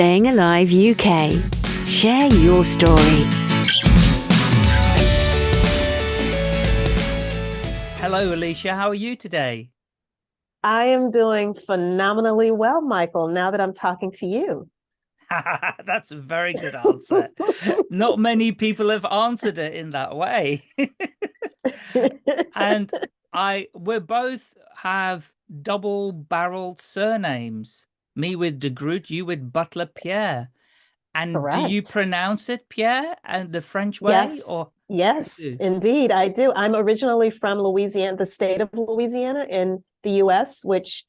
Staying Alive UK. Share your story. Hello, Alicia. How are you today? I am doing phenomenally well, Michael, now that I'm talking to you. That's a very good answer. Not many people have answered it in that way. and I we both have double barreled surnames. Me with de Groot, you with Butler Pierre. And Correct. do you pronounce it Pierre and the French way yes. or Yes, indeed, I do. I'm originally from Louisiana, the state of Louisiana in the US, which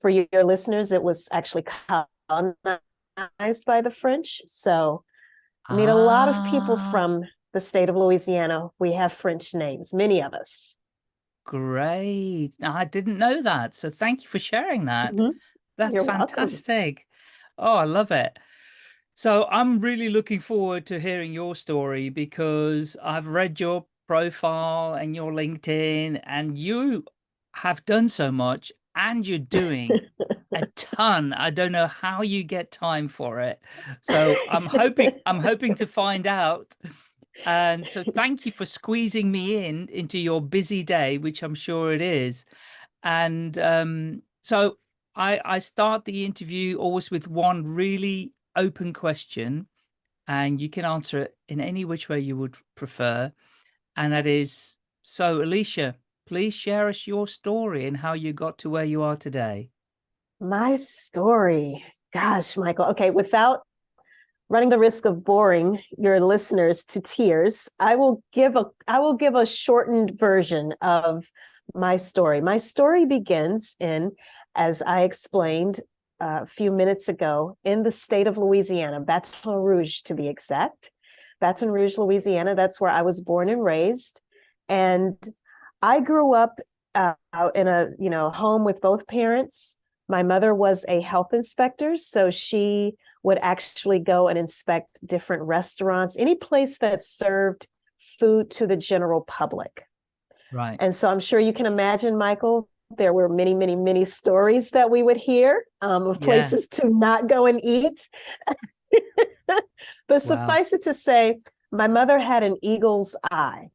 for your listeners, it was actually colonized by the French. So I meet ah. a lot of people ah. from the state of Louisiana. We have French names, many of us. Great. I didn't know that. So thank you for sharing that. Mm -hmm. That's You're fantastic. Welcome. Oh, I love it. So I'm really looking forward to hearing your story because I've read your profile and your LinkedIn and you have done so much and you're doing a ton. I don't know how you get time for it. So I'm hoping I'm hoping to find out. And so thank you for squeezing me in into your busy day, which I'm sure it is. And um, so I, I start the interview always with one really open question and you can answer it in any which way you would prefer. And that is, so Alicia, please share us your story and how you got to where you are today. My story, gosh, Michael. Okay, without running the risk of boring your listeners to tears, I will give a I will give a shortened version of my story. My story begins in, as I explained, a few minutes ago in the state of Louisiana, Baton Rouge to be exact. Baton Rouge, Louisiana, that's where I was born and raised. And I grew up uh, in a you know home with both parents. My mother was a health inspector, so she would actually go and inspect different restaurants, any place that served food to the general public. Right. And so I'm sure you can imagine, Michael, there were many, many, many stories that we would hear um, of places yeah. to not go and eat. but wow. suffice it to say, my mother had an eagle's eye.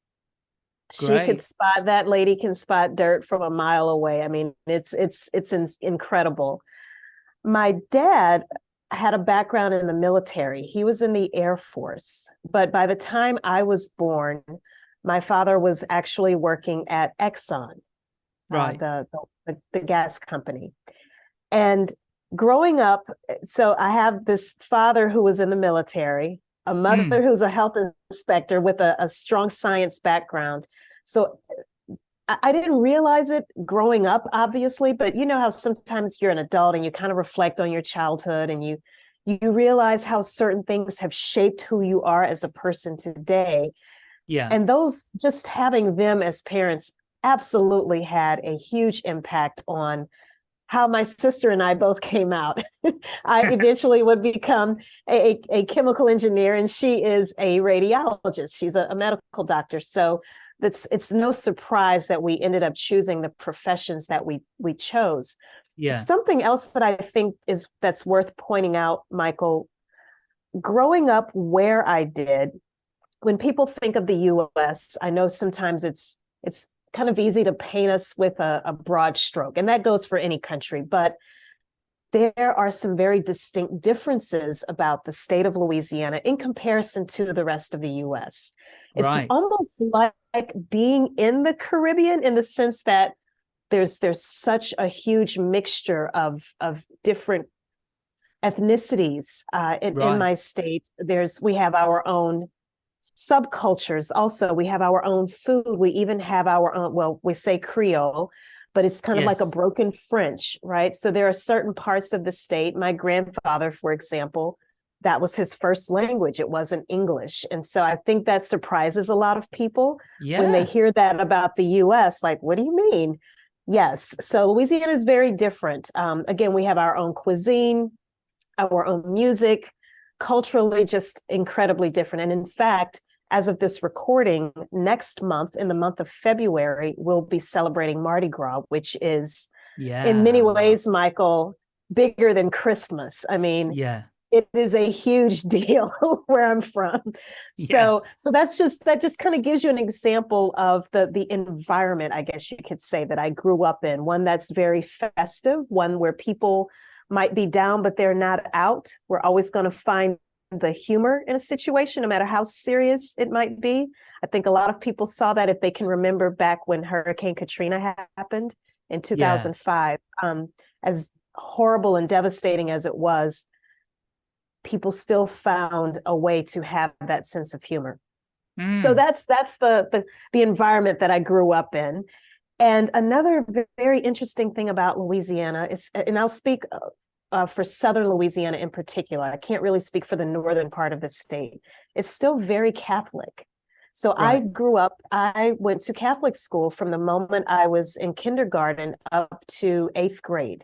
Great. She could spot that lady can spot dirt from a mile away. I mean, it's it's it's in, incredible. My dad had a background in the military. He was in the Air Force, but by the time I was born, my father was actually working at Exxon uh, right. Uh, the, the, the gas company. And growing up, so I have this father who was in the military, a mother mm. who's a health inspector with a, a strong science background. So I, I didn't realize it growing up, obviously, but you know how sometimes you're an adult and you kind of reflect on your childhood and you you realize how certain things have shaped who you are as a person today. Yeah. And those just having them as parents absolutely had a huge impact on how my sister and I both came out. I eventually would become a, a, chemical engineer and she is a radiologist. She's a, a medical doctor. So that's it's no surprise that we ended up choosing the professions that we we chose. Yeah. Something else that I think is that's worth pointing out, Michael, growing up where I did, when people think of the US, I know sometimes it's it's kind of easy to paint us with a, a broad stroke, and that goes for any country, but there are some very distinct differences about the state of Louisiana in comparison to the rest of the US. It's right. almost like being in the Caribbean in the sense that there's there's such a huge mixture of of different ethnicities uh, in, right. in my state. There's we have our own subcultures also we have our own food we even have our own well we say creole but it's kind of yes. like a broken french right so there are certain parts of the state my grandfather for example that was his first language it wasn't english and so i think that surprises a lot of people yeah. when they hear that about the us like what do you mean yes so louisiana is very different um, again we have our own cuisine our own music culturally just incredibly different. And in fact, as of this recording, next month, in the month of February, we'll be celebrating Mardi Gras, which is yeah. in many ways, Michael, bigger than Christmas. I mean, yeah. it is a huge deal where I'm from. Yeah. So so that's just that just kind of gives you an example of the the environment, I guess you could say that I grew up in, one that's very festive, one where people might be down but they're not out. We're always going to find the humor in a situation no matter how serious it might be. I think a lot of people saw that if they can remember back when Hurricane Katrina happened in 2005 yeah. um, as horrible and devastating as it was people still found a way to have that sense of humor. Mm. So that's that's the, the the environment that I grew up in. And another very interesting thing about Louisiana is, and I'll speak uh, uh, for Southern Louisiana in particular. I can't really speak for the northern part of the state. It's still very Catholic. So right. I grew up, I went to Catholic school from the moment I was in kindergarten up to eighth grade.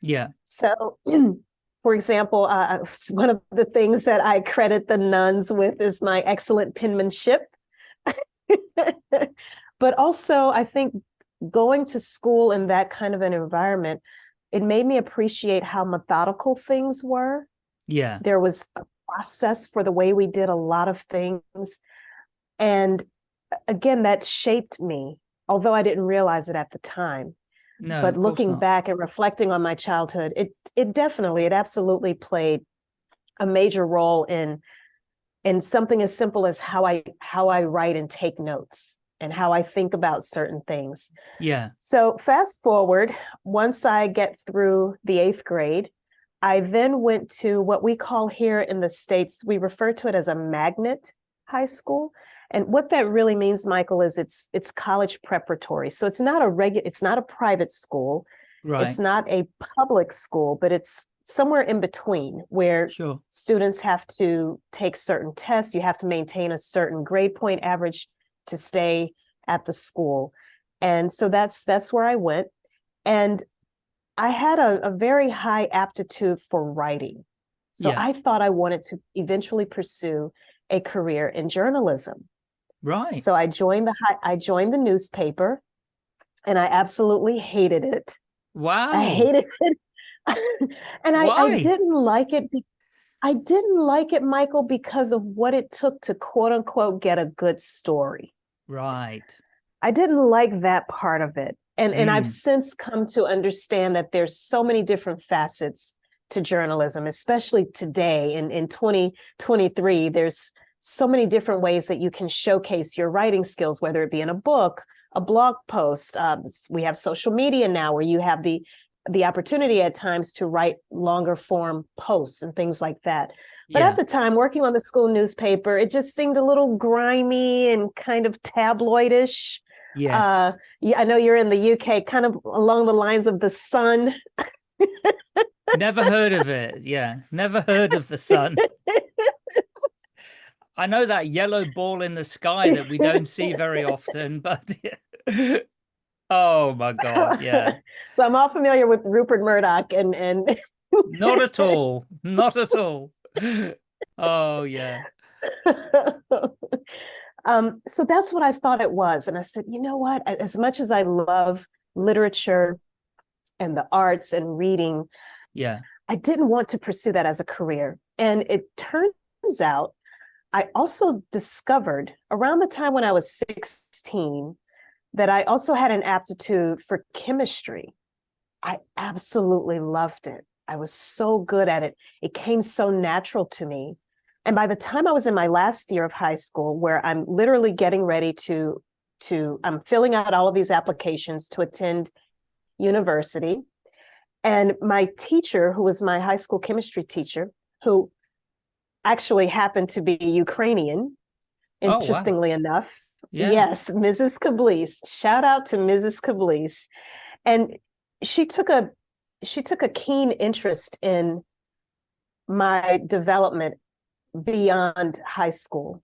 Yeah. So for example, uh, one of the things that I credit the nuns with is my excellent penmanship. but also, I think going to school in that kind of an environment, it made me appreciate how methodical things were. Yeah. There was a process for the way we did a lot of things. And again, that shaped me, although I didn't realize it at the time. No, but looking back and reflecting on my childhood, it it definitely, it absolutely played a major role in in something as simple as how I how I write and take notes and how I think about certain things. Yeah. So fast forward, once I get through the eighth grade, I then went to what we call here in the States, we refer to it as a magnet high school. And what that really means, Michael, is it's it's college preparatory. So it's not a regular, it's not a private school. Right. It's not a public school, but it's somewhere in between where sure. students have to take certain tests. You have to maintain a certain grade point average to stay at the school. And so that's that's where I went. And I had a, a very high aptitude for writing. So yeah. I thought I wanted to eventually pursue a career in journalism. Right. So I joined the I joined the newspaper and I absolutely hated it. Wow. I hated it. and I, I, didn't like it. I didn't like it, Michael, because of what it took to quote unquote get a good story. Right. I didn't like that part of it. And, mm. and I've mm. since come to understand that there's so many different facets to journalism, especially today in, in 2023. There's so many different ways that you can showcase your writing skills, whether it be in a book, a blog post. Um, we have social media now where you have the the opportunity at times to write longer form posts and things like that. But yeah. at the time, working on the school newspaper, it just seemed a little grimy and kind of tabloidish. Yes. Uh, yeah, I know you're in the UK, kind of along the lines of the Sun. never heard of it. Yeah, never heard of the Sun. I know that yellow ball in the sky that we don't see very often, but oh my god, yeah. so I'm all familiar with Rupert Murdoch and and not at all, not at all. Oh yeah. um, so that's what I thought it was, and I said, you know what? As much as I love literature and the arts and reading, yeah, I didn't want to pursue that as a career, and it turns out I also discovered around the time when I was 16 that I also had an aptitude for chemistry. I absolutely loved it. I was so good at it. It came so natural to me. And by the time I was in my last year of high school, where I'm literally getting ready to, to I'm filling out all of these applications to attend university. And my teacher, who was my high school chemistry teacher, who actually happened to be Ukrainian, interestingly oh, wow. enough. Yeah. Yes, Mrs. Kablis. Shout out to Mrs. Kablis. And she took a she took a keen interest in my development beyond high school.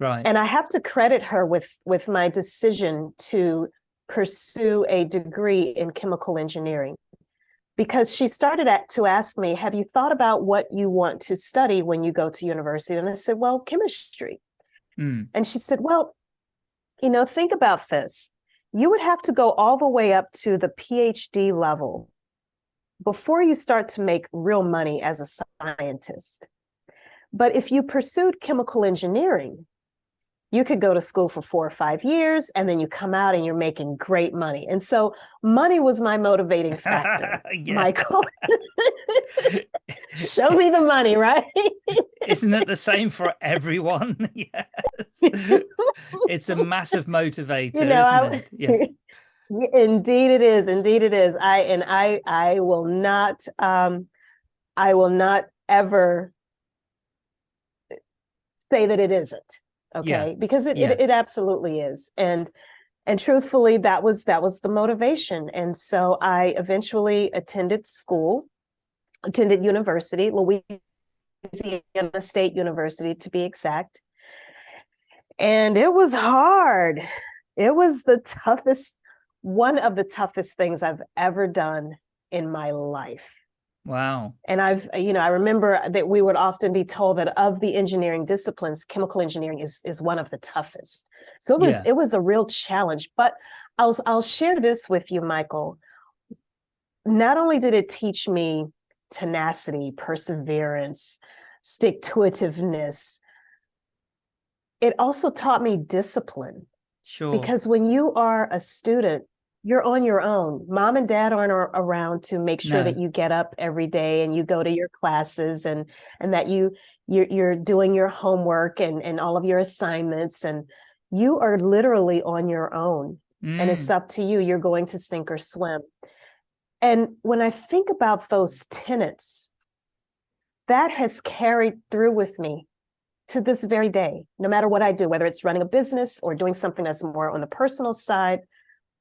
Right. And I have to credit her with with my decision to pursue a degree in chemical engineering because she started at, to ask me, have you thought about what you want to study when you go to university? And I said, well, chemistry. Mm. And she said, well, you know, think about this. You would have to go all the way up to the PhD level before you start to make real money as a scientist. But if you pursued chemical engineering, you could go to school for four or five years and then you come out and you're making great money. And so money was my motivating factor, Michael. Show me the money, right? Isn't it the same for everyone? yes. It's a massive motivator, you know, I, yeah. Indeed it is. Indeed it is. I and I I will not um I will not ever say that it isn't okay yeah. because it, yeah. it, it absolutely is and and truthfully that was that was the motivation and so i eventually attended school attended university louisiana state university to be exact and it was hard it was the toughest one of the toughest things i've ever done in my life Wow. And I've, uh, you know, I remember that we would often be told that of the engineering disciplines, chemical engineering is is one of the toughest. So it was yeah. it was a real challenge. But I'll I'll share this with you, Michael. Not only did it teach me tenacity, perseverance, stick to itiveness, it also taught me discipline. Sure. Because when you are a student, you're on your own. Mom and dad aren't around to make sure no. that you get up every day and you go to your classes and and that you you're, you're doing your homework and and all of your assignments and you are literally on your own mm. and it's mm. up to you. You're going to sink or swim. And when I think about those tenets, that has carried through with me to this very day, no matter what I do, whether it's running a business or doing something that's more on the personal side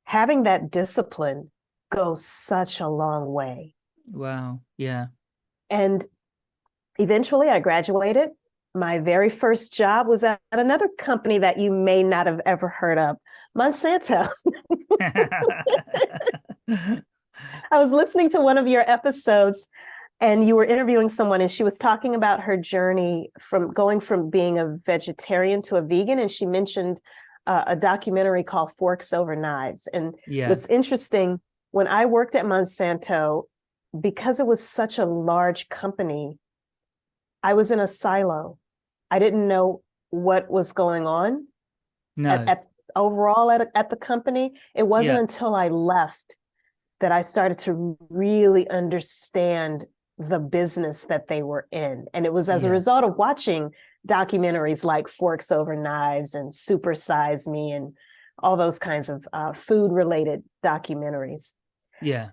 having that discipline goes such a long way. Wow. Yeah. And eventually I graduated. My very first job was at another company that you may not have ever heard of, Monsanto. I was listening to one of your episodes and you were interviewing someone and she was talking about her journey from going from being a vegetarian to a vegan and she mentioned uh, a documentary called Forks Over Knives. And yeah. what's interesting, when I worked at Monsanto, because it was such a large company, I was in a silo. I didn't know what was going on no. at, at overall at, at the company. It wasn't yeah. until I left that I started to really understand the business that they were in. And it was as yeah. a result of watching documentaries like Forks Over Knives and Super Size Me and all those kinds of uh, food related documentaries. Yeah.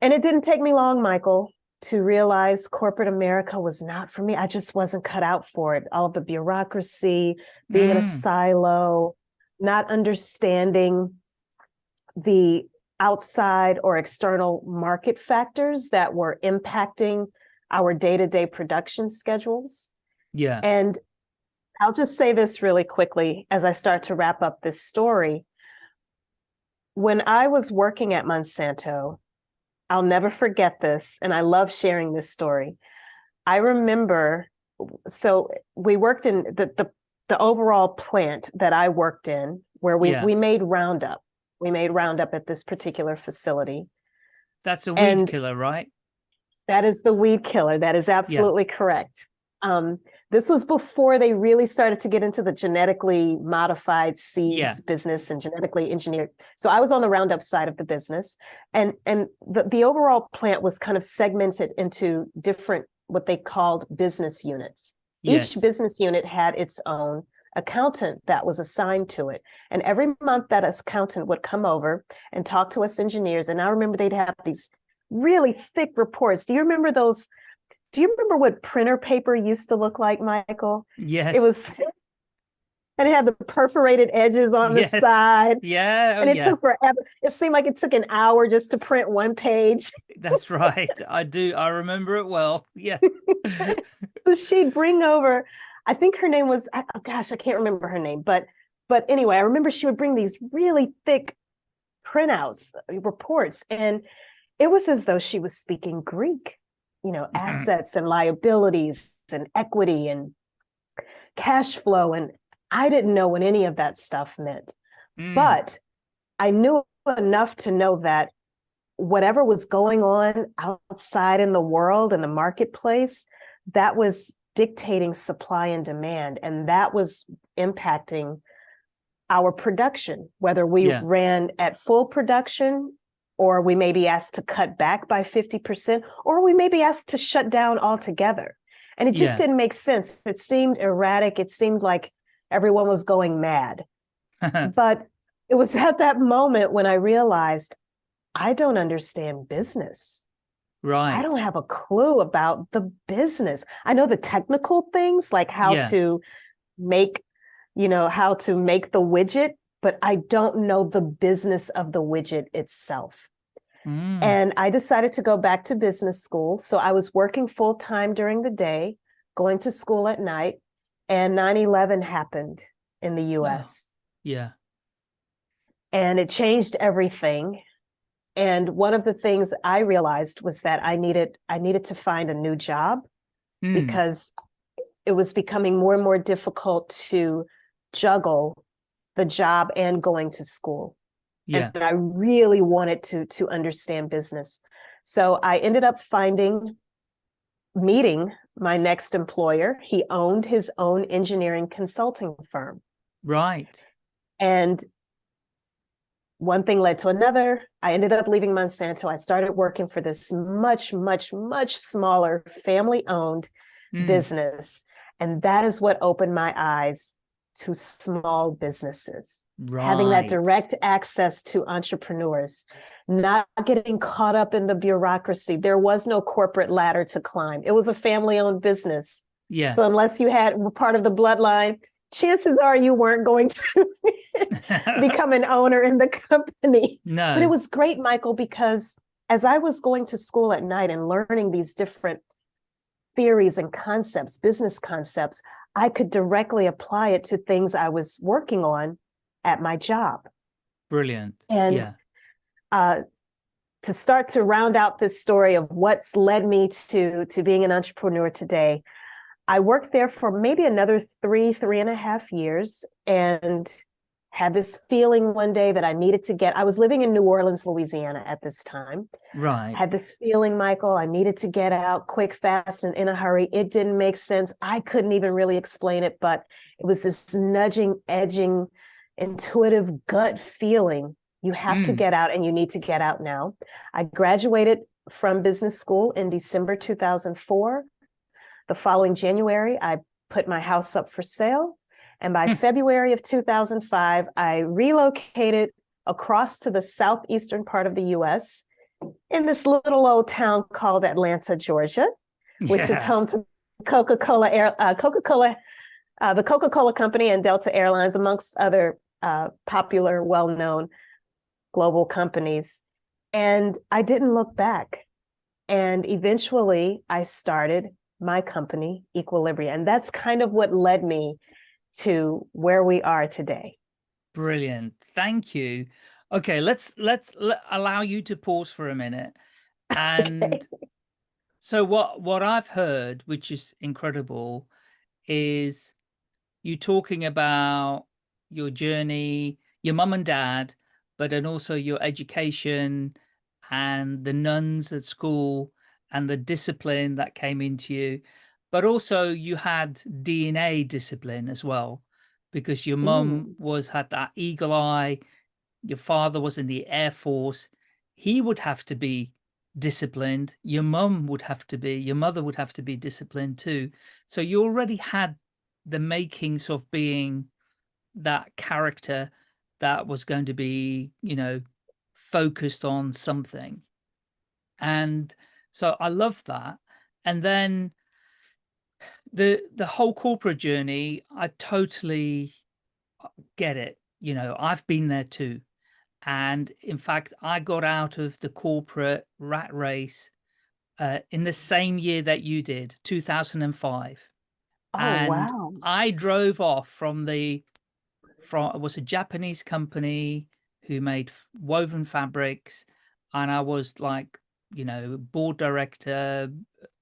And it didn't take me long, Michael, to realize corporate America was not for me. I just wasn't cut out for it. All the bureaucracy, being mm. in a mm. silo, not understanding the outside or external market factors that were impacting our day-to-day production schedules. Yeah. And I'll just say this really quickly as I start to wrap up this story. When I was working at Monsanto, I'll never forget this, and I love sharing this story. I remember, so we worked in the the, the overall plant that I worked in, where we yeah. we made Roundup. We made Roundup at this particular facility. That's a weed and killer, right? That is the weed killer. That is absolutely yeah. correct. Um, this was before they really started to get into the genetically modified seeds yeah. business and genetically engineered. So I was on the Roundup side of the business, and and the the overall plant was kind of segmented into different what they called business units. Yes. Each business unit had its own accountant that was assigned to it. And every month that accountant would come over and talk to us engineers. And I remember they'd have these really thick reports. Do you remember those do you remember what printer paper used to look like, Michael? Yes. It was, and it had the perforated edges on yes. the side. Yeah. Oh, and it yeah. took forever. It seemed like it took an hour just to print one page. That's right. I do. I remember it well. Yeah. so she'd bring over, I think her name was, oh gosh, I can't remember her name, but, but anyway, I remember she would bring these really thick printouts, reports, and it was as though she was speaking Greek you know, mm-hmm. assets and liabilities and equity and cash flow. And I didn't know what any of that stuff meant. Mm. But I knew enough to know that whatever was going on outside in the world and the marketplace, that was dictating supply and demand. And that was impacting our production, whether we yeah. ran at full production or we may be asked to cut back by 50%, or we may be asked to shut down altogether. And it just yeah. didn't make sense. It seemed erratic. It seemed like everyone was going mad. but it was at that moment when I realized I don't understand business. Right. I don't have a clue about the business. I know the technical things like how yeah. to make, you know, how to make the widget, but I don't know the business of the widget itself. Mm. And I decided to go back to business school. So I was working full time during the day, going to school at night, and 9 11 happened in the US. Yeah. And it changed everything. And one of the things I realized was that I needed I needed to find a new job mm. because it was becoming more and more difficult to juggle the job and going to school. Yeah. And I really wanted to to understand business. So I ended up finding meeting my next employer. He owned his own engineering consulting firm. Right. And one thing led to another. I ended up leaving Monsanto. I started working for this much, much, much smaller family owned mm. business. And that is what opened my eyes to small businesses, right. having that direct access to entrepreneurs, not getting caught up in the bureaucracy. There was no corporate ladder to climb. It was a family owned business. Yeah. So unless you had part of the bloodline, chances are you weren't going to become an owner in the company. No. But it was great, Michael, because as I was going to school at night and learning these different theories and concepts, business concepts, I could directly apply it to things I was working on at my job. Brilliant. And yeah. uh, to start to round out this story of what's led me to, to being an entrepreneur today, I worked there for maybe another three, three and a half years and had this feeling one day that I needed to get, I was living in New Orleans, Louisiana at this time. Right. Had this feeling, Michael, I needed to get out quick, fast, and in a hurry. It didn't make sense. I couldn't even really explain it, but it was this nudging, edging, intuitive gut feeling. You have mm. to get out and you need to get out now. I graduated from business school in December 2004. The following January, I put my house up for sale and by hmm. February of 2005, I relocated across to the southeastern part of the US in this little old town called Atlanta, Georgia, which yeah. is home to Coca-Cola Air, uh, Coca-Cola, uh, the Coca-Cola Company and Delta Airlines, amongst other uh, popular, well-known global companies. And I didn't look back. And eventually I started my company, Equilibria. And that's kind of what led me to where we are today. Brilliant. Thank you. Okay, let's let's let, allow you to pause for a minute. And okay. so what what I've heard, which is incredible, is you talking about your journey, your mum and dad, but then also your education and the nuns at school and the discipline that came into you but also you had DNA discipline as well, because your mum was had that eagle eye. Your father was in the Air Force. He would have to be disciplined. Your mum would have to be, your mother would have to be disciplined too. So you already had the makings of being that character that was going to be, you know, focused on something. And so I love that. And then the the whole corporate journey, I totally uh, get it. You know, I've been there too. And in fact, I got out of the corporate rat race uh, in the same year that you did, 2005. Oh, and wow. I drove off from the, from, it was a Japanese company who made woven fabrics. And I was like, you know, board director,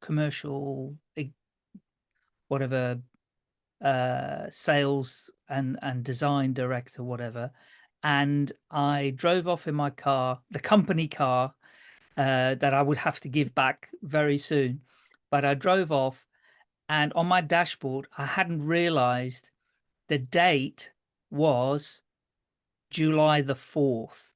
commercial whatever uh, sales and, and design director, whatever. And I drove off in my car, the company car, uh, that I would have to give back very soon. But I drove off and on my dashboard, I hadn't realized the date was July the 4th,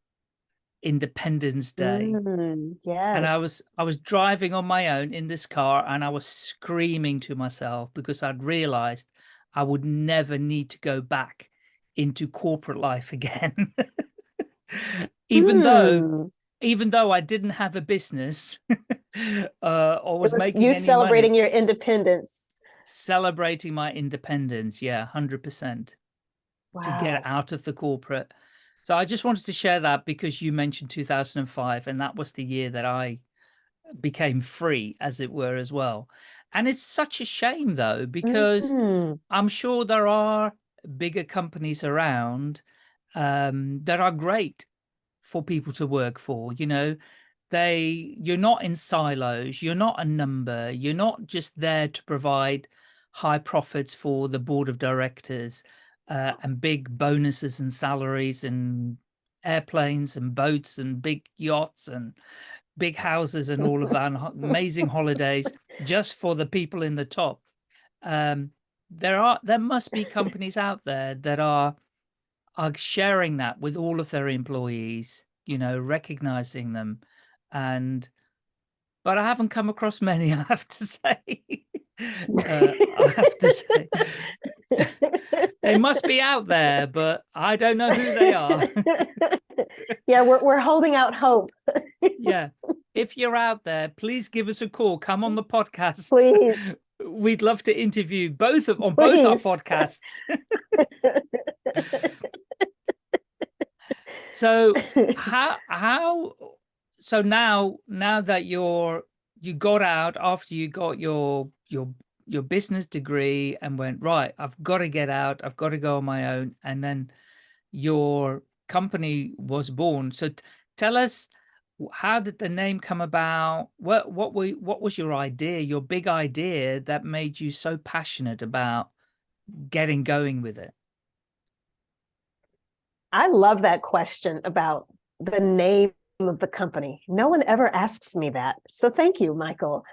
Independence Day. Mm, yes. And I was I was driving on my own in this car and I was screaming to myself because I'd realized I would never need to go back into corporate life again. even mm. though hmm. even though I didn't have a business uh, or was, was making you celebrating money, your independence. Celebrating my independence, yeah, hundred percent. Wow. To get out of the corporate. So I just wanted to share that because you mentioned 2005, and that was the year that I became free, as it were, as well. And it's such a shame, though, because mm -hmm. I'm sure there are bigger companies around um, that are great for people to work for. You know, they you're not in silos, you're not a number, you're not just there to provide high profits for the board of directors uh, and big bonuses and salaries and airplanes and boats and big yachts and big houses and all of that and amazing holidays just for the people in the top. Um, there are there must be companies out there that are are sharing that with all of their employees, you know, recognizing them and but I haven't come across many, I have to say. Uh, I have to say. they must be out there, but I don't know who they are. yeah, we're, we're holding out hope. yeah. If you're out there, please give us a call. Come on the podcast. Please. We'd love to interview both of on please. both our podcasts. so how how so now now that you're you got out after you got your your your business degree and went right i've got to get out i've got to go on my own and then your company was born so tell us how did the name come about what what were what was your idea your big idea that made you so passionate about getting going with it i love that question about the name of the company. No one ever asks me that. So thank you, Michael.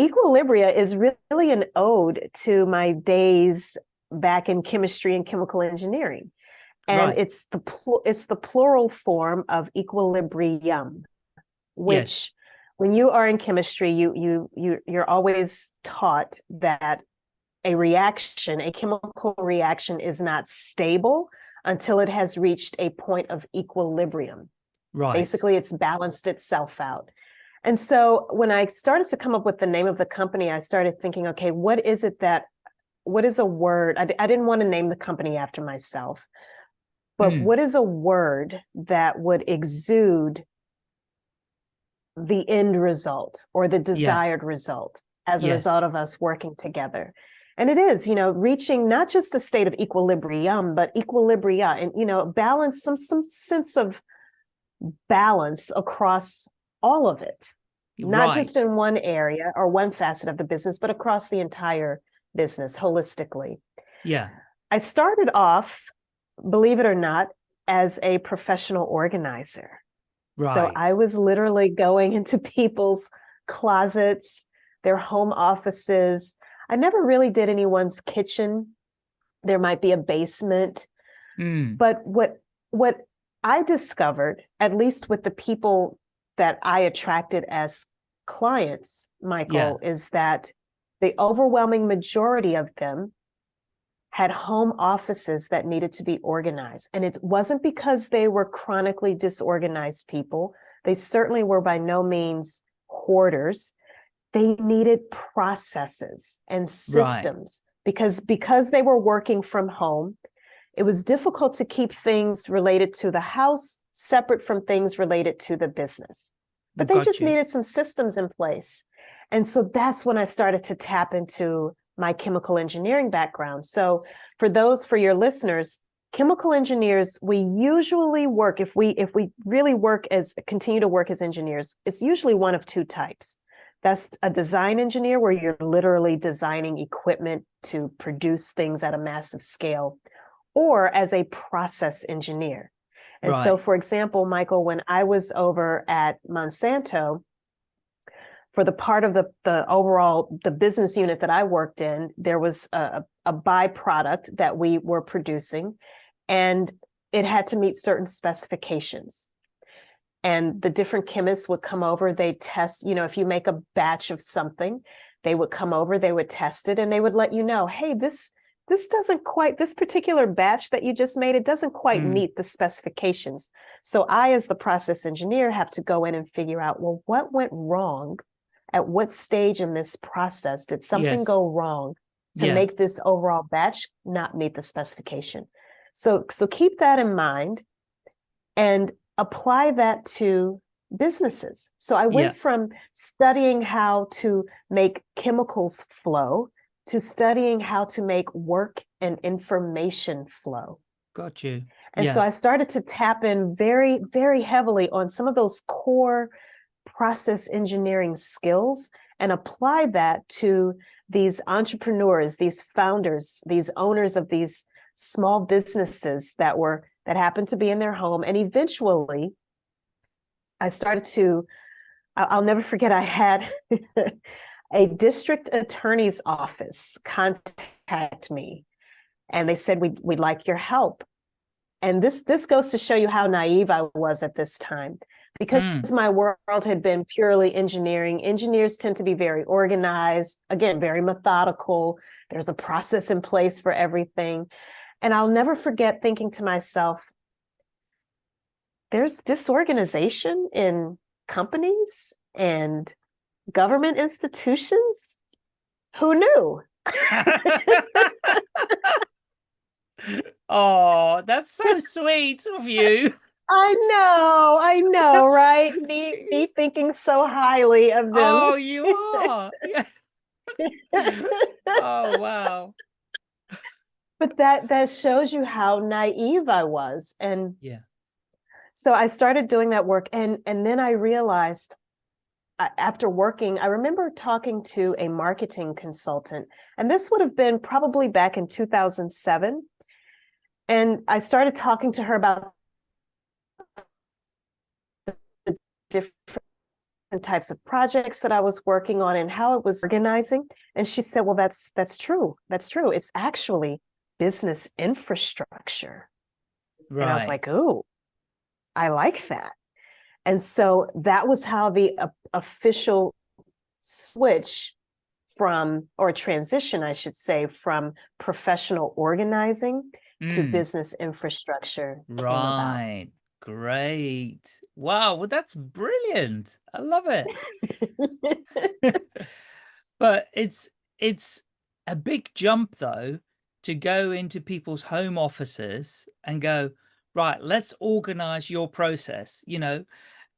Equilibria is really an ode to my days back in chemistry and chemical engineering. And right. it's the it's the plural form of equilibrium, which yes. when you are in chemistry, you you you you're always taught that a reaction, a chemical reaction is not stable until it has reached a point of equilibrium. Right. Basically, it's balanced itself out. And so when I started to come up with the name of the company, I started thinking, okay, what is it that, what is a word? I, I didn't want to name the company after myself, but mm. what is a word that would exude the end result or the desired yeah. result as a yes. result of us working together? And it is, you know, reaching not just a state of equilibrium, but equilibria and, you know, balance, some, some sense of balance across all of it, not right. just in one area or one facet of the business, but across the entire business holistically. Yeah. I started off, believe it or not, as a professional organizer. Right. So I was literally going into people's closets, their home offices. I never really did anyone's kitchen. There might be a basement. Mm. But what what I discovered, at least with the people that I attracted as clients, Michael, yeah. is that the overwhelming majority of them had home offices that needed to be organized. And it wasn't because they were chronically disorganized people. They certainly were by no means hoarders. They needed processes and systems right. because, because they were working from home, it was difficult to keep things related to the house separate from things related to the business. But they just you. needed some systems in place. And so that's when I started to tap into my chemical engineering background. So for those, for your listeners, chemical engineers, we usually work, if we if we really work as, continue to work as engineers, it's usually one of two types. That's a design engineer where you're literally designing equipment to produce things at a massive scale or as a process engineer. And right. so, for example, Michael, when I was over at Monsanto, for the part of the, the overall, the business unit that I worked in, there was a, a byproduct that we were producing and it had to meet certain specifications. And the different chemists would come over, they test, you know, if you make a batch of something, they would come over, they would test it and they would let you know, hey, this, this doesn't quite, this particular batch that you just made, it doesn't quite mm. meet the specifications. So I, as the process engineer, have to go in and figure out, well, what went wrong? At what stage in this process did something yes. go wrong to yeah. make this overall batch not meet the specification? So, so keep that in mind and apply that to businesses. So I went yeah. from studying how to make chemicals flow to studying how to make work and information flow. Got you. And yeah. so I started to tap in very, very heavily on some of those core process engineering skills and apply that to these entrepreneurs, these founders, these owners of these small businesses that were that happened to be in their home. And eventually I started to, I'll never forget, I had a district attorney's office contact me and they said, we'd, we'd like your help. And this, this goes to show you how naive I was at this time because mm. my world had been purely engineering. Engineers tend to be very organized, again, very methodical. There's a process in place for everything. And I'll never forget thinking to myself, there's disorganization in companies and government institutions? Who knew? oh, that's so sweet of you. I know, I know, right? me, me thinking so highly of them. Oh, you are. oh, wow. But that that shows you how naive I was. And yeah. So I started doing that work and and then I realized after working, I remember talking to a marketing consultant, and this would have been probably back in 2007. And I started talking to her about the different types of projects that I was working on and how it was organizing. And she said, well, that's that's true. That's true. It's actually business infrastructure. Right. And I was like, oh, I like that. And so that was how the uh, official switch from, or transition, I should say, from professional organizing mm. to business infrastructure. Right. Great. Wow. Well, that's brilliant. I love it. but it's, it's a big jump though, to go into people's home offices and go, right, let's organize your process. You know,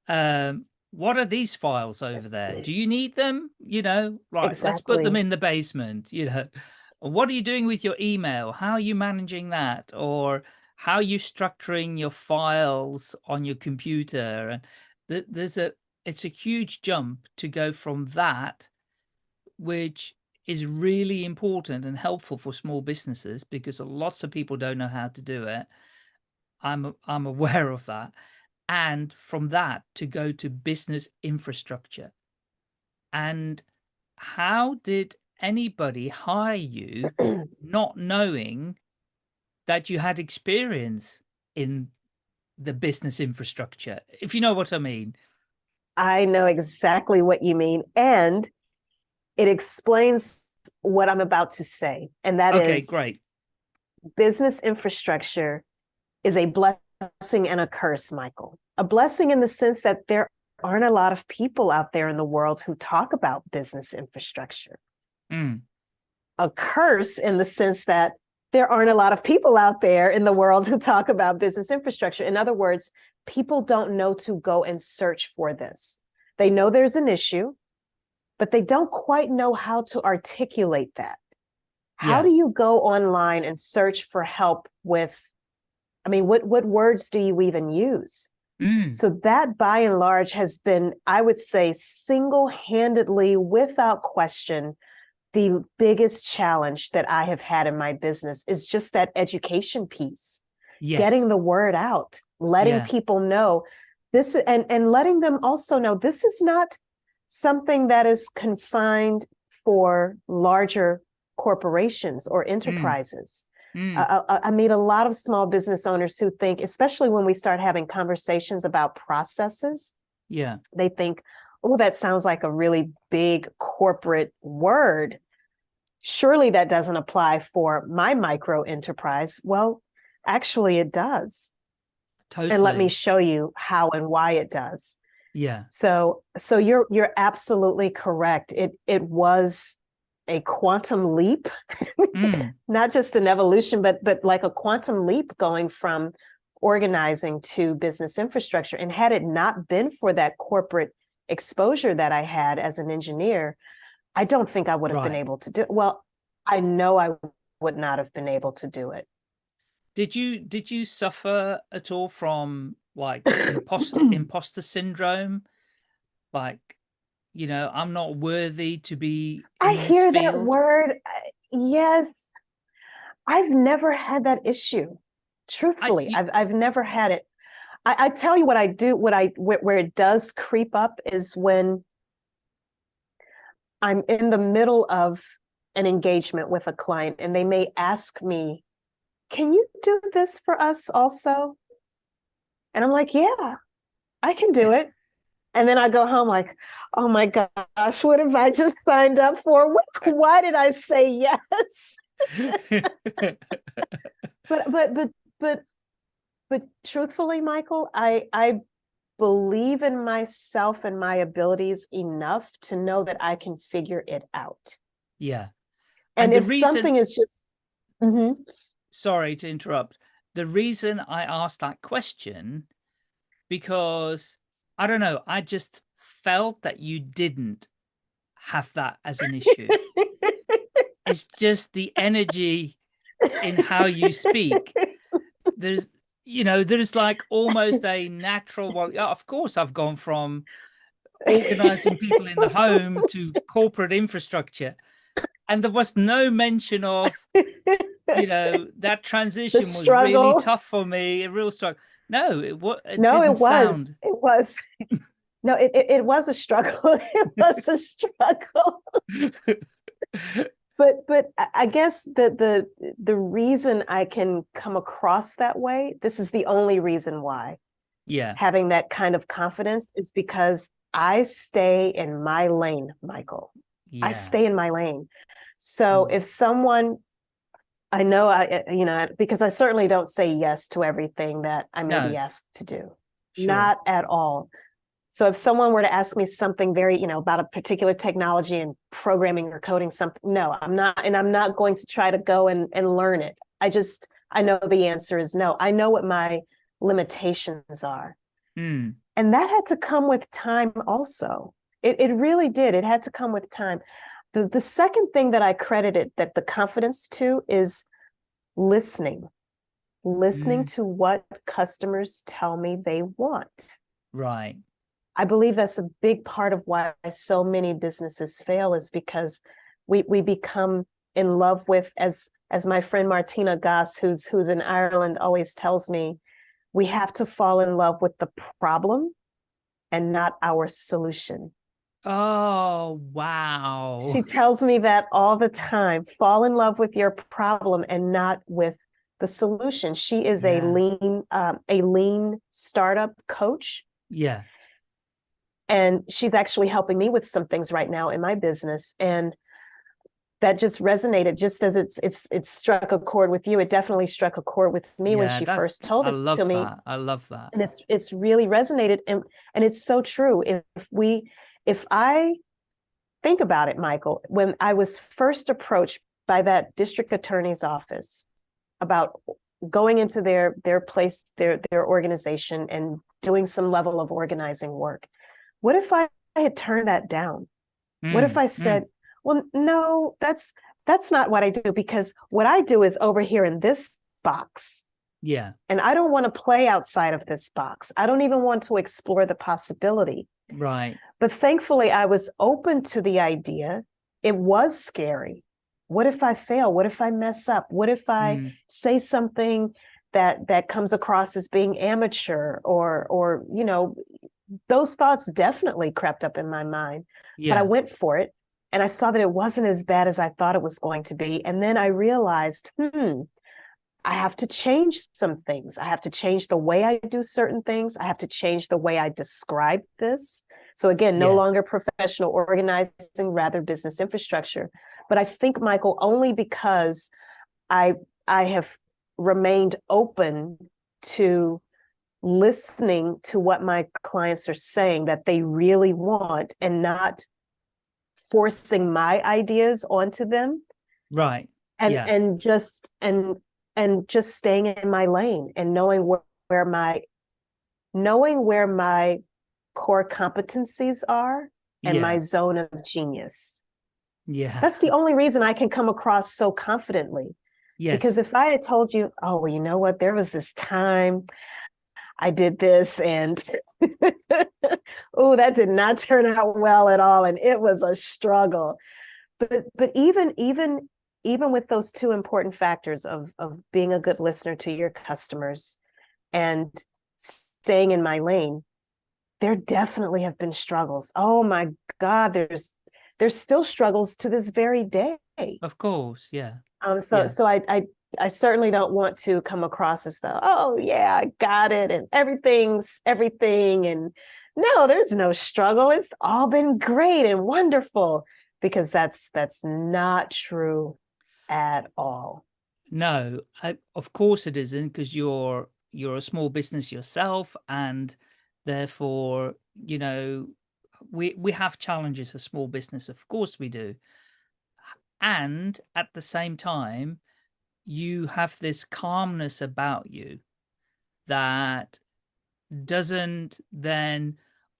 um, what are these files over there? Do you need them? You know, right, exactly. let's put them in the basement, you know. What are you doing with your email? How are you managing that? Or how are you structuring your files on your computer? And there's a, it's a huge jump to go from that, which is really important and helpful for small businesses because lots of people don't know how to do it. I'm, I'm aware of that and from that to go to business infrastructure. And how did anybody hire you not knowing that you had experience in the business infrastructure, if you know what I mean? I know exactly what you mean. And it explains what I'm about to say. And that okay, is great. Business infrastructure is a blessing and a curse, Michael. A blessing in the sense that there aren't a lot of people out there in the world who talk about business infrastructure. Mm. A curse in the sense that there aren't a lot of people out there in the world who talk about business infrastructure. In other words, people don't know to go and search for this. They know there's an issue, but they don't quite know how to articulate that. How yeah. do you go online and search for help with I mean, what, what words do you even use? Mm. So that by and large has been, I would say, single-handedly, without question, the biggest challenge that I have had in my business is just that education piece, yes. getting the word out, letting yeah. people know this and, and letting them also know this is not something that is confined for larger corporations or enterprises. Mm. I, I meet a lot of small business owners who think, especially when we start having conversations about processes, yeah, they think, oh, that sounds like a really big corporate word. Surely that doesn't apply for my micro enterprise. Well, actually, it does. Totally. And let me show you how and why it does. Yeah. So so you're you're absolutely correct. It it was a quantum leap, mm. not just an evolution, but but like a quantum leap going from organizing to business infrastructure. And had it not been for that corporate exposure that I had as an engineer, I don't think I would have right. been able to do it. Well, I know I would not have been able to do it. Did you did you suffer at all from like imposter imposter syndrome? Like, you know, I'm not worthy to be. I hear field? that word. Uh, yes, I've never had that issue. Truthfully, I, have I've never had it. I, I tell you what I do. What I where, where it does creep up is when I'm in the middle of an engagement with a client and they may ask me can you do this for us also? And I'm like, yeah, I can do it. And then I go home like, oh my gosh, what have I just signed up for? Why did I say yes? but but but but but truthfully, Michael, I I believe in myself and my abilities enough to know that I can figure it out. Yeah. And, and if reason... something is just mm -hmm sorry to interrupt. The reason I asked that question, because I don't know, I just felt that you didn't have that as an issue. it's just the energy in how you speak. There's, you know, there's like almost a natural, well, yeah, of course I've gone from organizing people in the home to corporate infrastructure. And there was no mention of you know, that transition was really tough for me, a real struggle. No, it, it no, it was. Sound... It was. No, it, it, it was a struggle. it was a struggle. but but I guess the the the reason I can come across that way, this is the only reason why. Yeah. Having that kind of confidence is because I stay in my lane, Michael. Yeah. I stay in my lane. So mm. if someone I know I, eh, you know, because I certainly don't say yes to everything that I may no. be asked to do. Sure. Not at all. So if someone were to ask me something very, you know, about a particular technology and programming or coding something, no, I'm not, and I'm not going to try to go and, and learn it. I just, I know the answer is no. I know what my limitations are. Mm. And that had to come with time also. It, it really did. It had to come with time. The, the second thing that I credited that the confidence to is listening, listening mm. to what customers tell me they want. Right. I believe that's a big part of why so many businesses fail is because we we become in love with as as my friend Martina Goss, who's who's in Ireland, always tells me, we have to fall in love with the problem and not our solution. Oh, wow. She tells me that all the time. Fall in love with your problem and not with the solution. She is yeah. a lean um, a lean startup coach. Yeah. And she's actually helping me with some things right now in my business and that just resonated just as it's it's it's struck a chord with you it definitely struck a chord with me yeah, when she first told it to that. me i love that and it's it's really resonated and and it's so true if we if I think about it, Michael, when I was first approached by that district attorney's office about going into their their place, their their organization and doing some level of organizing work, what if I had turned that down? Mm, what if mm, I mm. said, mm. well, no, that's that's not what I do because what I do is over here in this box. Yeah. And I don't want to play outside of this box. I don't even want to explore the possibility. Right. But thankfully, I was open to the idea. It was scary. What if I fail? What if I mess up? What if I mm. say something that that comes across as being amateur or or you know those thoughts definitely crept up in my mind. Yeah. But I went for it and I saw that it wasn't as bad as I thought it was going to be. And then I realized, hmm, I have to change some things. I have to change the way I do certain things. I have to change the way I describe this. So again, no yes. longer professional organizing, rather business infrastructure. But I think, Michael, only because I I have remained open to listening to what my clients are saying that they really want and not forcing my ideas onto them. Right. And yeah. and just and and just staying in my lane and knowing where, where my knowing where my core competencies are and yeah. my zone of genius. Yeah. That's the only reason I can come across so confidently. Yes. Because if I had told you, oh, well, you know what, there was this time I did this and oh, that did not turn out well at all. And it was a struggle. But but even even even with those two important factors of of being a good listener to your customers and staying in my lane, there definitely have been struggles. Oh my God, there's there's still struggles to this very day. Of course, yeah. Um, so yeah. so I, I I certainly don't want to come across as though, oh yeah, I got it, and everything's everything, and no, there's no struggle. It's all been great and wonderful because that's that's not true at all. No, I, of course it isn't because you're you're a small business yourself, and therefore, you know, we we have challenges as small business. Of course we do, and at the same time, you have this calmness about you that doesn't then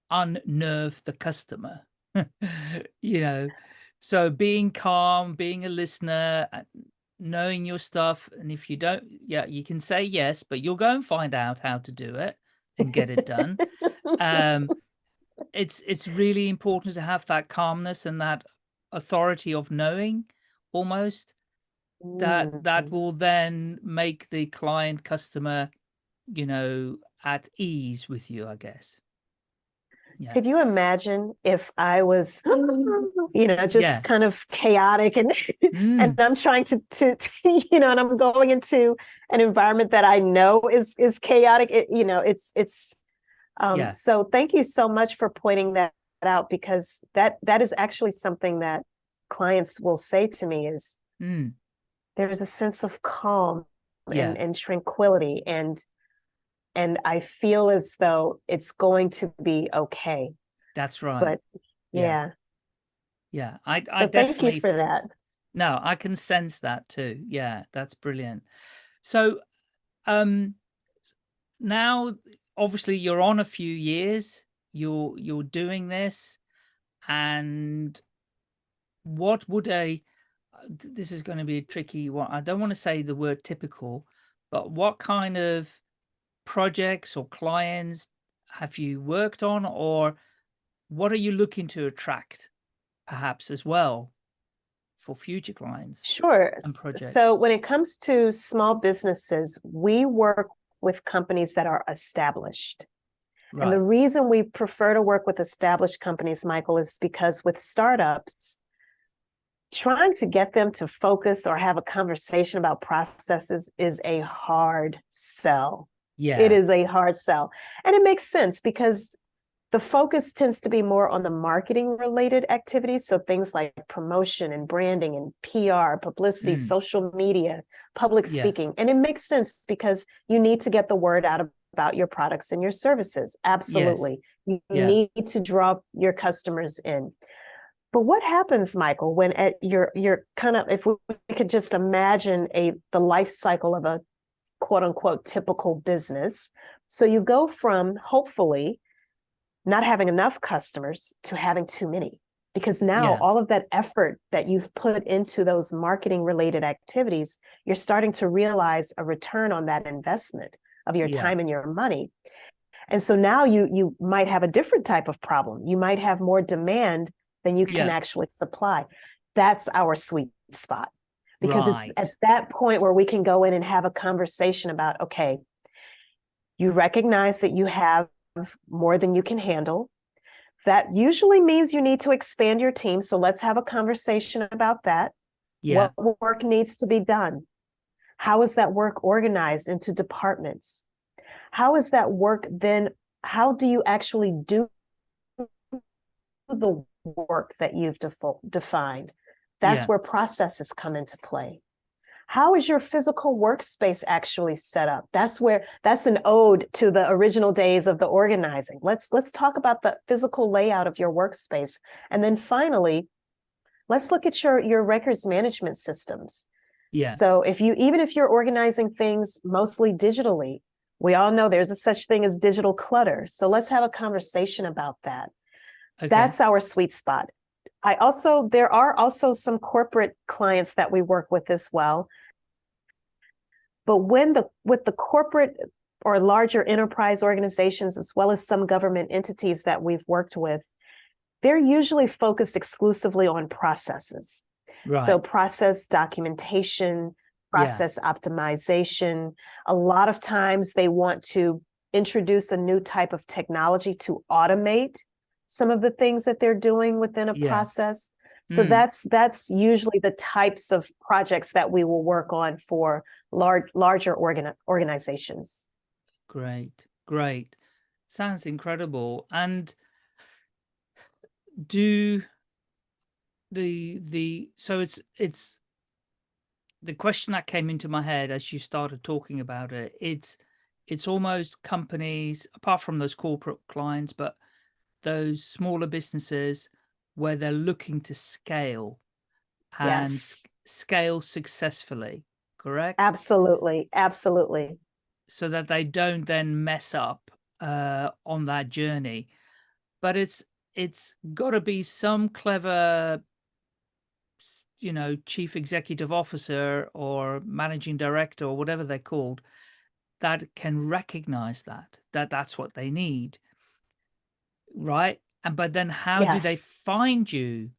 unnerve the customer you know so being calm being a listener uh, knowing your stuff and if you don't yeah you can say yes but you'll go and find out how to do it and get it done um it's it's really important to have that calmness and that authority of knowing almost that that mm-hmm. will then make the client customer you know at ease with you i guess yeah. could you imagine if i was you know just yeah. kind of chaotic and mm. and i'm trying to, to, to you know and i'm going into an environment that i know is is chaotic it, you know it's it's um yeah. so thank you so much for pointing that out because that that is actually something that clients will say to me is mm there's a sense of calm and, and tranquility and and I feel as though it's going to be okay. That's right. But yeah. Yeah, I, I so definitely thank you for that. No, I can sense that too. Yeah, that's brilliant. So um now obviously you're on a few years, you're you're doing this and what would a this is going to be a tricky one. I don't want to say the word typical, but what kind of projects or clients have you worked on or what are you looking to attract perhaps as well for future clients? Sure. So when it comes to small businesses, we work with companies that are established. Right. And the reason we prefer to work with established companies, Michael, is because with startups, trying to get them to focus or have a conversation about processes is a hard sell. Yeah. It is a hard sell. And it makes sense because the focus tends to be more on the marketing related activities. So things like promotion and branding and PR, publicity, mm. social media, public yeah. speaking. And it makes sense because you need to get the word out about your products and your services. Absolutely. Yes. You yeah. need to draw your customers in. But what happens, Michael, when at your you're kind of if we could just imagine a the life cycle of a quote unquote typical business. So you go from hopefully not having enough customers to having too many because now yeah. all of that effort that you've put into those marketing related activities you're starting to realize a return on that investment of your yeah. time and your money and so now you you might have a different type of problem you might have more demand than you can yeah. actually supply. That's our sweet spot because right. it's at that point where we can go in and have a conversation about okay, you recognize that you have more than you can handle. That usually means you need to expand your team. So let's have a conversation about that. Yeah. What work needs to be done? How is that work organized into departments? How is that work then? How do you actually do the work that you've defined? That's yeah. where processes come into play. How is your physical workspace actually set up? That's where that's an ode to the original days of the organizing. Let's let's talk about the physical layout of your workspace. And then finally, let's look at your your records management systems. Yeah. So if you even if you're organizing things mostly digitally, we all know there's a such thing as digital clutter. So let's have a conversation about that. Okay. That's our sweet spot. I also, there are also some corporate clients that we work with as well. But when the, with the corporate or larger enterprise organizations, as well as some government entities that we've worked with, they're usually focused exclusively on processes. Right. So process documentation, process yeah. optimization. A lot of times they want to introduce a new type of technology to automate some of the things that they're doing within a yeah. process. So mm. that's that's usually the types of projects that we will work on for large larger organ organizations. Great, great. Sounds incredible. And do the the so it's it's the question that came into my head as you started talking about it, it's it's almost companies apart from those corporate clients, but those smaller businesses where they're looking to scale and yes. scale successfully, correct? Absolutely, absolutely. So that they don't then mess up uh, on that journey. But it's it's got to be some clever, you know, chief executive officer or managing director or whatever they're called that can recognize that, that that's what they need right? And but then how yes. do they find you,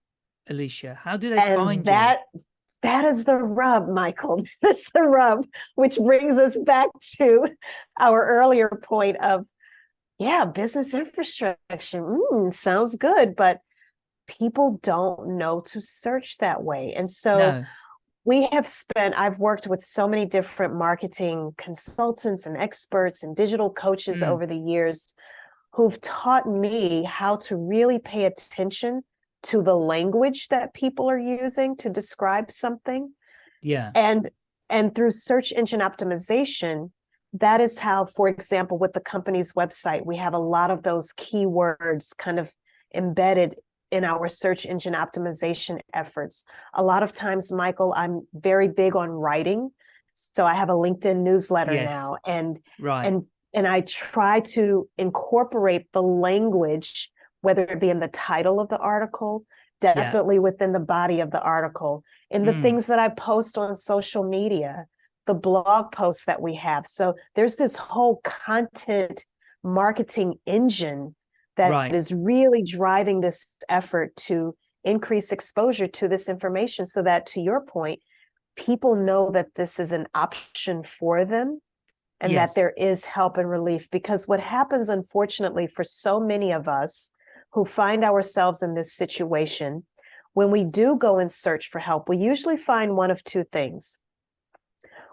Alicia? How do they and find that, you? That is the rub, Michael. That's the rub, which brings us back to our earlier point of, yeah, business infrastructure. Mm, sounds good, but people don't know to search that way. And so no. we have spent, I've worked with so many different marketing consultants and experts and digital coaches mm. over the years who've taught me how to really pay attention to the language that people are using to describe something. Yeah. And and through search engine optimization, that is how, for example, with the company's website, we have a lot of those keywords kind of embedded in our search engine optimization efforts. A lot of times, Michael, I'm very big on writing. So I have a LinkedIn newsletter yes. now and right. and and I try to incorporate the language, whether it be in the title of the article, definitely yeah. within the body of the article, in the mm. things that I post on social media, the blog posts that we have. So there's this whole content marketing engine that right. is really driving this effort to increase exposure to this information so that to your point, people know that this is an option for them and yes. that there is help and relief. Because what happens, unfortunately, for so many of us who find ourselves in this situation, when we do go and search for help, we usually find one of two things.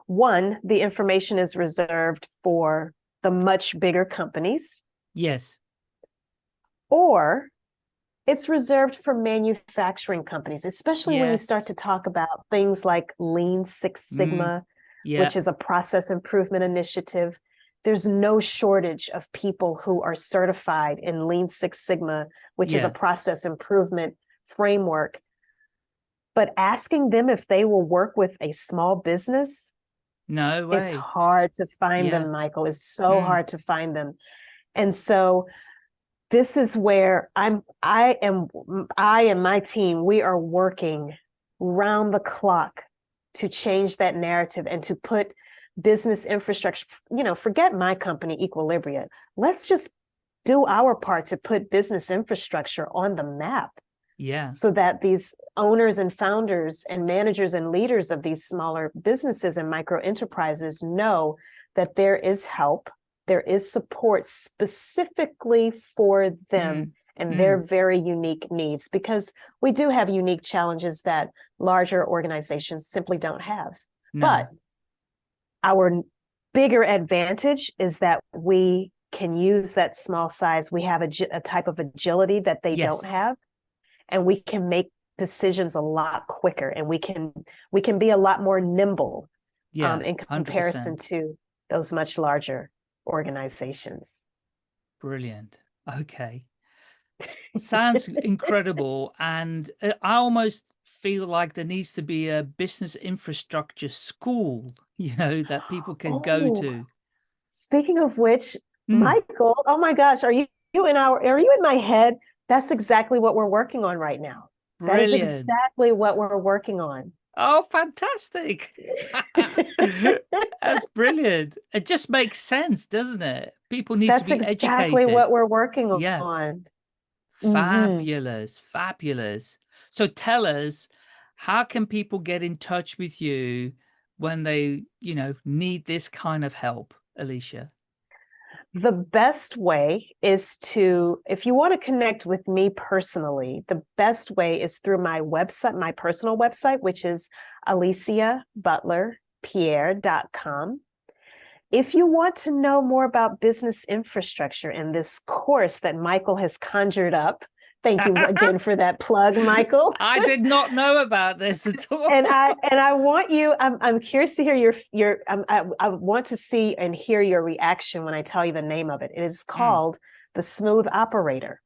One, the information is reserved for the much bigger companies. Yes. Or it's reserved for manufacturing companies, especially yes. when you start to talk about things like Lean Six mm. Yeah. which is a process improvement initiative. There's no shortage of people who are certified in Lean Six Sigma, which yeah. is a process improvement framework. But asking them if they will work with a small business, no way. It's hard to find yeah. them, Michael. It's so mm. hard to find them. And so this is where I'm I am I and my team, we are working round the clock to change that narrative and to put business infrastructure, you know, forget my company, Equilibria. Let's just do our part to put business infrastructure on the map. Yeah. So that these owners and founders and managers and leaders of these smaller businesses and micro enterprises know that there is help there is support specifically for them mm. And mm. their very unique needs because we do have unique challenges that larger organizations simply don't have. No. But our bigger advantage is that we can use that small size. We have a, a type of agility that they yes. don't have, and we can make decisions a lot quicker, and we can we can be a lot more nimble yeah, um, in comparison 100%. to those much larger organizations. Brilliant. Okay. Sounds incredible. And uh, I almost feel like there needs to be a business infrastructure school, you know, that people can oh, go to. Speaking of which, mm. Michael, oh my gosh, are you, you in our, are you in my head? That's exactly what we're working on right now. Brilliant. That is exactly what we're working on. Oh, fantastic. That's brilliant. It just makes sense, doesn't it? People need That's to be exactly educated. That's exactly what we're working yeah. on. Mm-hmm. Fabulous, fabulous. So tell us, how can people get in touch with you when they, you know, need this kind of help, Alicia? The best way is to, if you want to connect with me personally, the best way is through my website, my personal website, which is aliciabutlerpierre.com. If you want to know more about business infrastructure and this course that Michael has conjured up, Thank you again for that plug, Michael. I did not know about this at all. and I and I want you. I'm I'm curious to hear your your. Um, I I want to see and hear your reaction when I tell you the name of it. It is hmm. called mm. the Smooth Operator.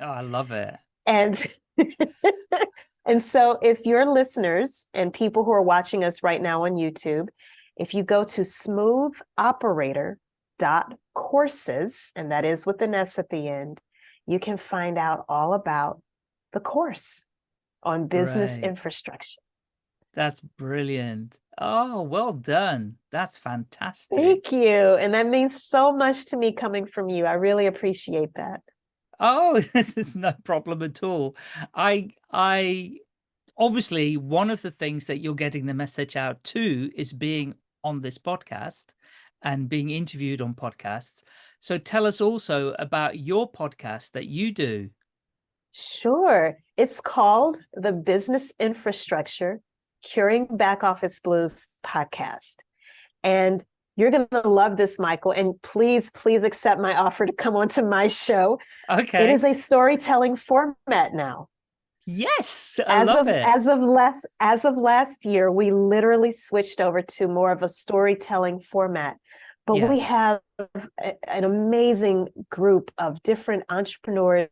Oh, I love it. And and so, if your listeners and people who are watching us right now on YouTube, if you go to Smooth Operator dot courses, and that is with an S at the end you can find out all about the course on business right. infrastructure. That's brilliant. Oh, well done. That's fantastic. Thank you. And that means so much to me coming from you. I really appreciate that. Oh, this is no problem at all. I, I, obviously one of the things that you're getting the message out to is being on this podcast and being interviewed on podcasts. So tell us also about your podcast that you do. Sure. It's called the Business Infrastructure Curing Back Office Blues podcast. And you're going to love this, Michael. And please, please accept my offer to come onto my show. Okay. It is a storytelling format now. Yes, I as love of, it. As of last as of last year, we literally switched over to more of a storytelling format. But yeah. we have an amazing group of different entrepreneurs,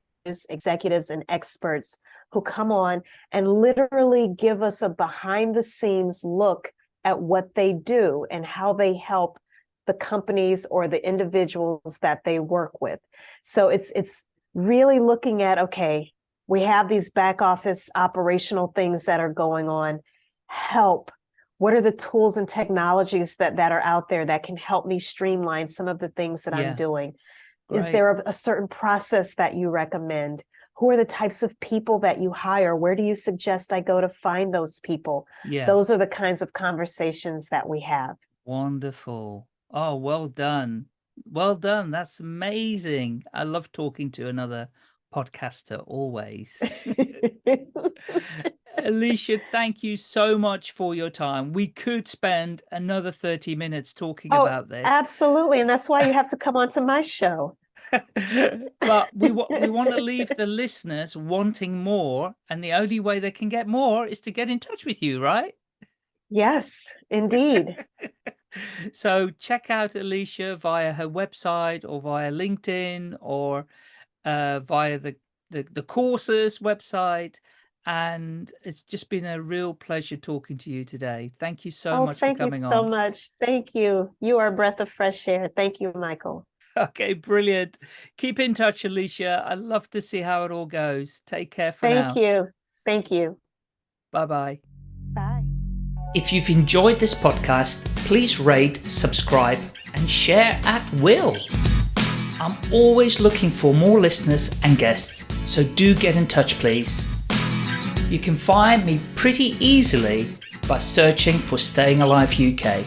executives, and experts who come on and literally give us a behind the scenes look at what they do and how they help the companies or the individuals that they work with. So it's it's really looking at okay, we have these back office operational things that are going on. Help what are the tools and technologies that that are out there that can help me streamline some of the things that yeah. I'm doing? Right. Is there a, a certain process that you recommend? Who are the types of people that you hire? Where do you suggest I go to find those people? Yeah. Those are the kinds of conversations that we have. Wonderful. Oh, well done. Well done. That's amazing. I love talking to another podcaster always. Alicia, thank you so much for your time. We could spend another 30 minutes talking oh, about this. Absolutely. And that's why you have to come onto my show. but we, we want to leave the listeners wanting more. And the only way they can get more is to get in touch with you, right? Yes, indeed. so check out Alicia via her website or via LinkedIn or uh, via the, the, the courses website and it's just been a real pleasure talking to you today. Thank you so oh, much for coming on. Thank you so much. Thank you. You are a breath of fresh air. Thank you, Michael. Okay, brilliant. Keep in touch, Alicia. I love to see how it all goes. Take care for Thank now. Thank you. Thank you. Bye-bye. Bye. If you've enjoyed this podcast, please rate, subscribe, and share at will. I'm always looking for more listeners and guests, so do get in touch, please. You can find me pretty easily by searching for Staying Alive UK.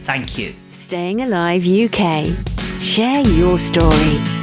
Thank you. Staying Alive UK Share your story.